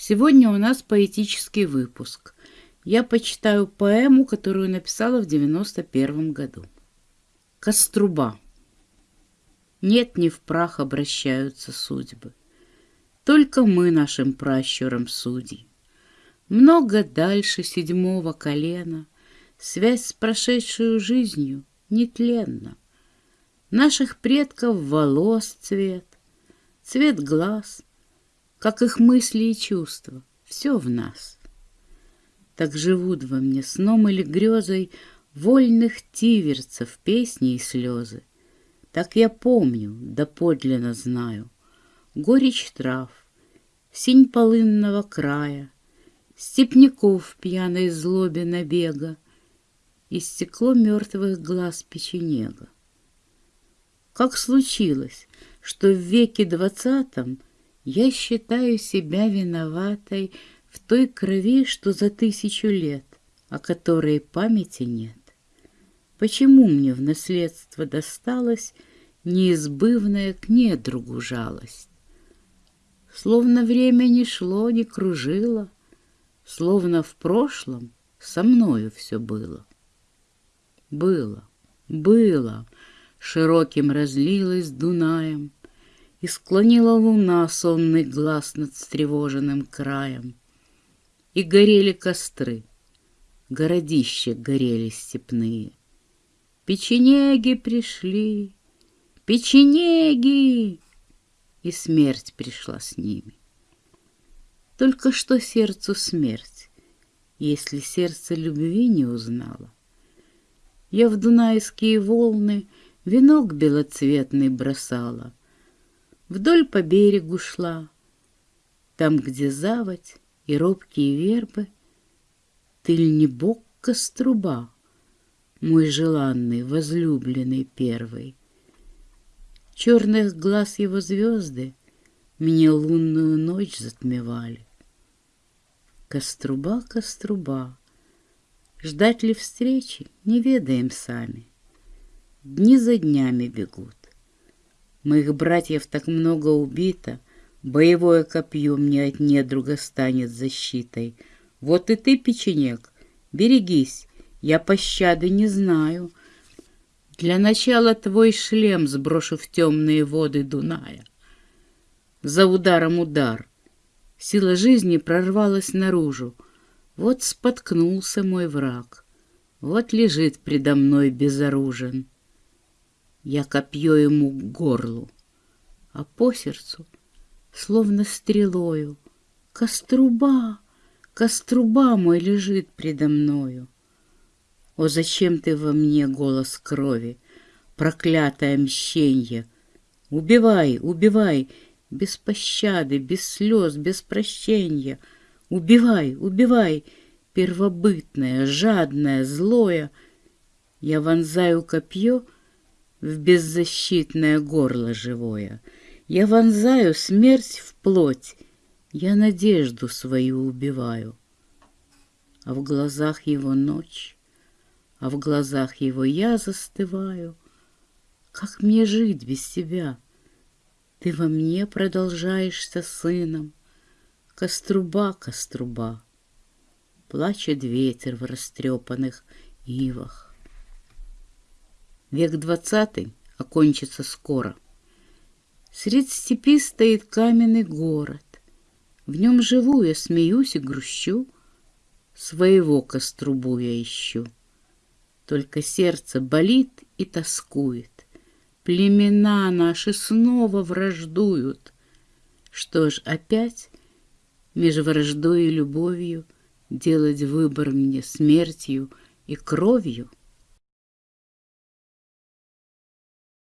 Сегодня у нас поэтический выпуск. Я почитаю поэму, которую написала в 91 году. Коструба. Нет, не в прах обращаются судьбы. Только мы нашим пращурам судьи. Много дальше седьмого колена Связь с прошедшую жизнью нетленна. Наших предков волос цвет, цвет глаз, как их мысли и чувства, все в нас. Так живут во мне сном или грезой Вольных тиверцев песни и слезы. Так я помню, да подлинно знаю, Горечь трав, синь полынного края, Степняков пьяной злобе набега И стекло мертвых глаз печенега. Как случилось, что в веке двадцатом я считаю себя виноватой в той крови, что за тысячу лет, о которой памяти нет. Почему мне в наследство досталась неизбывная к недругу жалость? Словно время не шло, не кружило, Словно в прошлом со мною все было. Было, было, широким разлилось Дунаем, и склонила луна сонный глаз над встревоженным краем. И горели костры, городища горели степные. Печенеги пришли, печенеги! И смерть пришла с ними. Только что сердцу смерть, если сердце любви не узнало. Я в дунайские волны венок белоцветный бросала, Вдоль по берегу шла, Там, где заводь и робкие вербы, Ты ль не бог коструба, Мой желанный, возлюбленный первый? Черных глаз его звезды Мне лунную ночь затмевали. Коструба, коструба, Ждать ли встречи, не ведаем сами. Дни за днями бегут. Моих братьев так много убито, Боевое копье мне от недруга станет защитой. Вот и ты, печенек, берегись, я пощады не знаю. Для начала твой шлем сброшу в темные воды Дуная. За ударом удар. Сила жизни прорвалась наружу. Вот споткнулся мой враг. Вот лежит предо мной безоружен. Я копье ему к горлу, а по сердцу, словно стрелою, Коструба, коструба мой лежит предо мною. О, зачем ты во мне голос крови, проклятое мщенье? Убивай, убивай, без пощады, без слез, без прощения. Убивай, убивай, первобытное, жадное, злое. Я вонзаю копье — в беззащитное горло живое. Я вонзаю смерть в плоть, я надежду свою убиваю. А в глазах его ночь, а в глазах его я застываю. Как мне жить без тебя? Ты во мне продолжаешься сыном. Коструба, коструба, Плачет ветер в растрепанных ивах. Век двадцатый окончится скоро. Средь степи стоит каменный город. В нем живу я, смеюсь и грущу, Своего кострубу я ищу. Только сердце болит и тоскует. Племена наши снова враждуют. Что ж, опять меж враждой и любовью Делать выбор мне смертью и кровью —